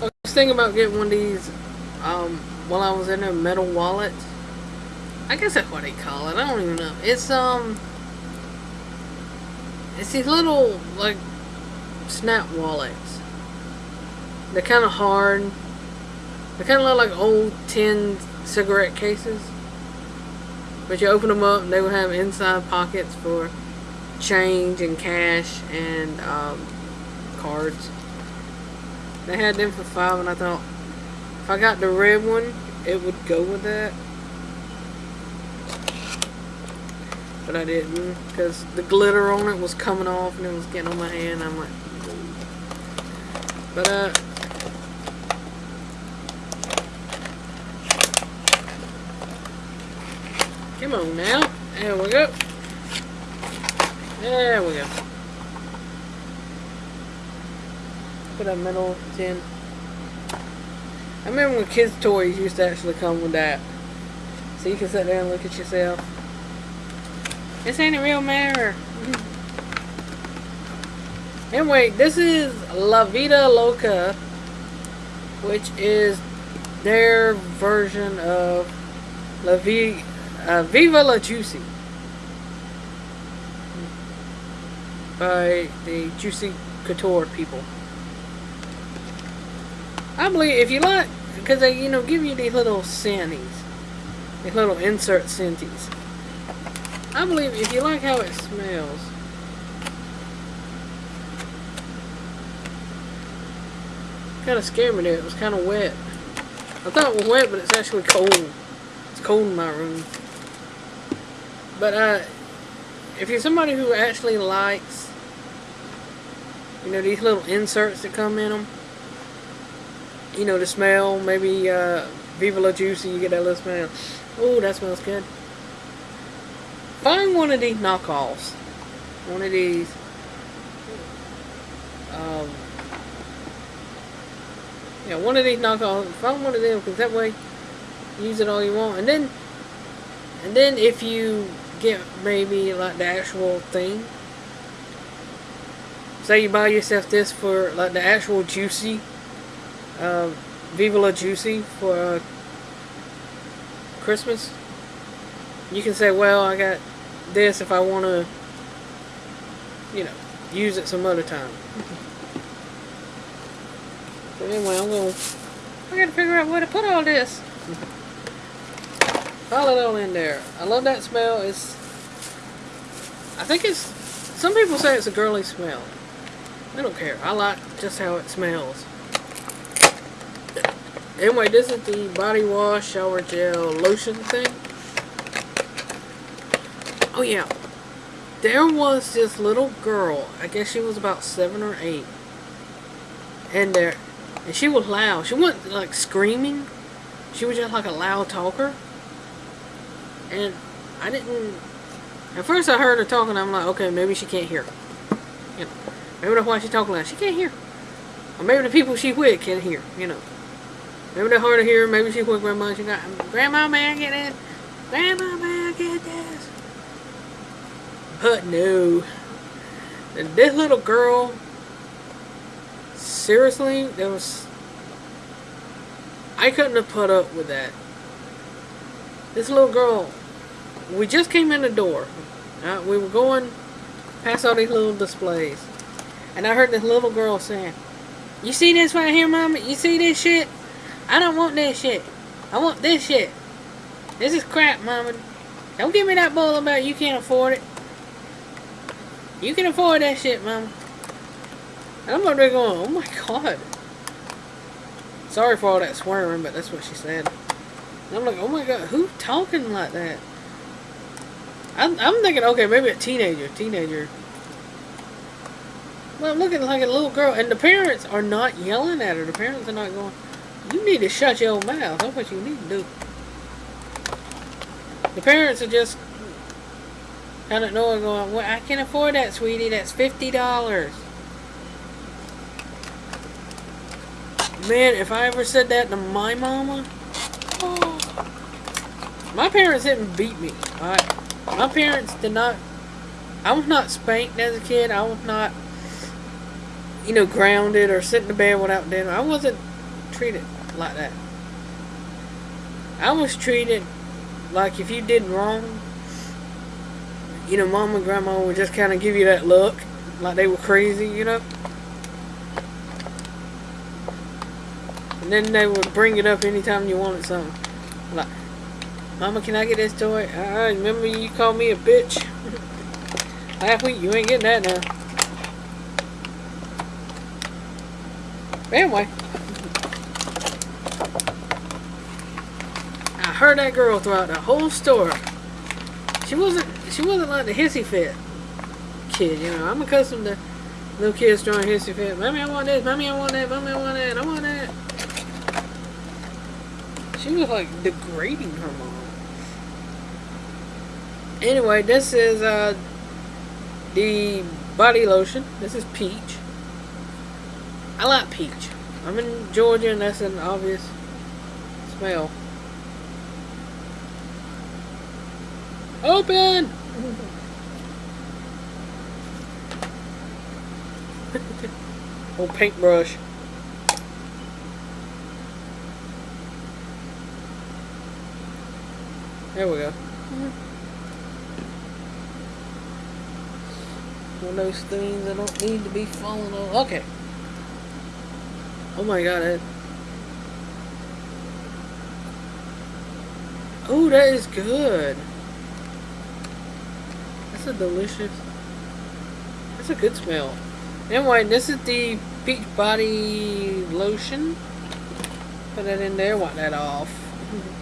I was thinking about getting one of these um, while I was in a metal wallet. I guess that's what they call it. I don't even know. It's um, it's these little like snap wallets. They're kind of hard. They kind of look like old tin cigarette cases. But you open them up and they will have inside pockets for change and cash and um, cards. They had them for five and I thought if I got the red one, it would go with that. But I didn't because the glitter on it was coming off and it was getting on my hand. I'm like, but uh, come on now. There we go. There we go. Put a metal tin. I remember when kids' toys used to actually come with that. So you can sit there and look at yourself. This ain't a real mirror. anyway, this is La Vida Loca, which is their version of La Vi uh, Viva La Juicy by the Juicy Couture people. I believe if you like, because they, you know, give you these little scenties, these little insert scenties. I believe if you like how it smells, kind of scared me there. It was kind of wet. I thought it was wet, but it's actually cold. It's cold in my room. But uh, if you're somebody who actually likes, you know, these little inserts that come in them, you know, the smell, maybe uh, Viva La Juicy, you get that little smell. Oh, that smells good. Find one of these knockoffs. One of these. Um, yeah, one of these knockoffs. Find one of them, because that way, use it all you want. And then, and then if you get maybe like the actual thing, say you buy yourself this for like the actual juicy uh, Viva La Juicy for uh, Christmas. You can say, well, I got this if I want to, you know, use it some other time. But anyway, I'm going to, I got to figure out where to put all this. Pile it all in there. I love that smell. It's, I think it's, some people say it's a girly smell. I don't care. I like just how it smells. Anyway, this is the body wash shower gel lotion thing. Oh yeah. There was this little girl, I guess she was about seven or eight. And there and she was loud. She wasn't like screaming. She was just like a loud talker. And I didn't at first I heard her talking, I'm like, okay, maybe she can't hear. You know, maybe that's why she's talking loud. She can't hear. Or maybe the people she with can't hear, you know. Maybe they're hard to hear. Maybe she's with grandma. She got, Grandma, may I get it? Grandma, may I get this? But no. This little girl, seriously, there was, I couldn't have put up with that. This little girl, we just came in the door. Uh, we were going past all these little displays. And I heard this little girl saying, You see this right here, Mama? You see this shit? I don't want that shit. I want this shit. This is crap, Mama. Don't give me that bull about you can't afford it. You can afford that shit, Mama. I'm over there going, oh my god. Sorry for all that swearing, but that's what she said. And I'm like, oh my god, who talking like that? I'm, I'm thinking, okay, maybe a teenager, teenager. Well, I'm looking like a little girl, and the parents are not yelling at her. The parents are not going, you need to shut your mouth. That's what you need to do. The parents are just kind of knowing going, well, I can afford that, sweetie. That's $50. Man, if I ever said that to my mama, oh, my parents didn't beat me. My parents did not, I was not spanked as a kid. I was not, you know, grounded or sitting in bed without dinner. I wasn't treat it like that. I was treated like if you did wrong, you know, mom and grandma would just kind of give you that look, like they were crazy, you know. And then they would bring it up anytime you wanted something. Like, Mama, can I get this toy? I remember you called me a bitch. Last week, you ain't getting that now. Anyway. Heard that girl throughout the whole story. She wasn't she wasn't like the hissy fit kid, you know. I'm accustomed to little kids throwing hissy fit. Mommy, I want this. Mommy, I want that. Mommy, I want that. I want that. She was like degrading her mom. Anyway, this is uh the body lotion. This is peach. I like peach. I'm in Georgia and that's an obvious smell. Open! Old paintbrush. There we go. Mm-hmm. One of those things that don't need to be falling on. Okay. Oh my god. It... Oh, that is good. That's a delicious. That's a good smell. Anyway, this is the Peach Body Lotion. Put that in there, wipe that off.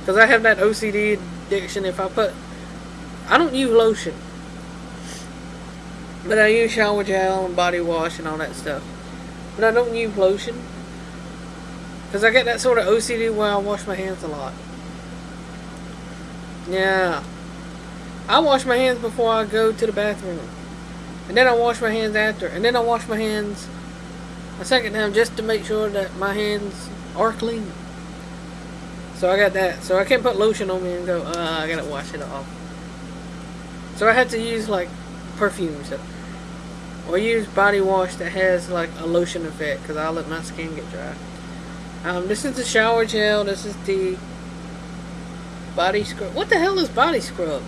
Because I have that OCD addiction. If I put... I don't use lotion. But I use shower gel and body wash and all that stuff. But I don't use lotion. Because I get that sort of OCD where I wash my hands a lot. Yeah. I wash my hands before I go to the bathroom. And then I wash my hands after. And then I wash my hands a second time just to make sure that my hands are clean. So I got that. So I can't put lotion on me and go, uh, I gotta wash it off. So I have to use like perfume stuff. Or use body wash that has like a lotion effect because I'll let my skin get dry. Um, this is the shower gel. This is the body scrub. What the hell is body scrub?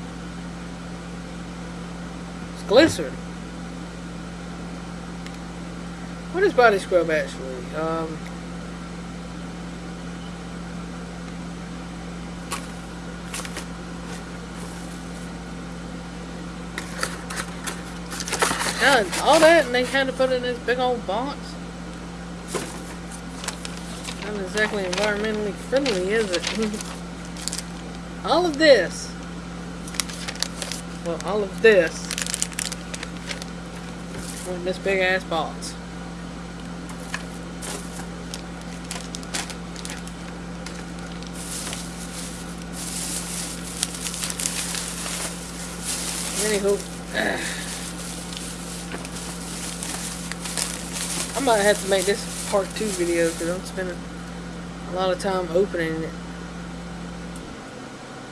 Glycerin. What is body scrub actually? Um, all that, and they kind of put it in this big old box. Not exactly environmentally friendly, is it? all of this. Well, all of this. In this big ass box. Anywho. I might have to make this part two video because I'm spending a lot of time opening it.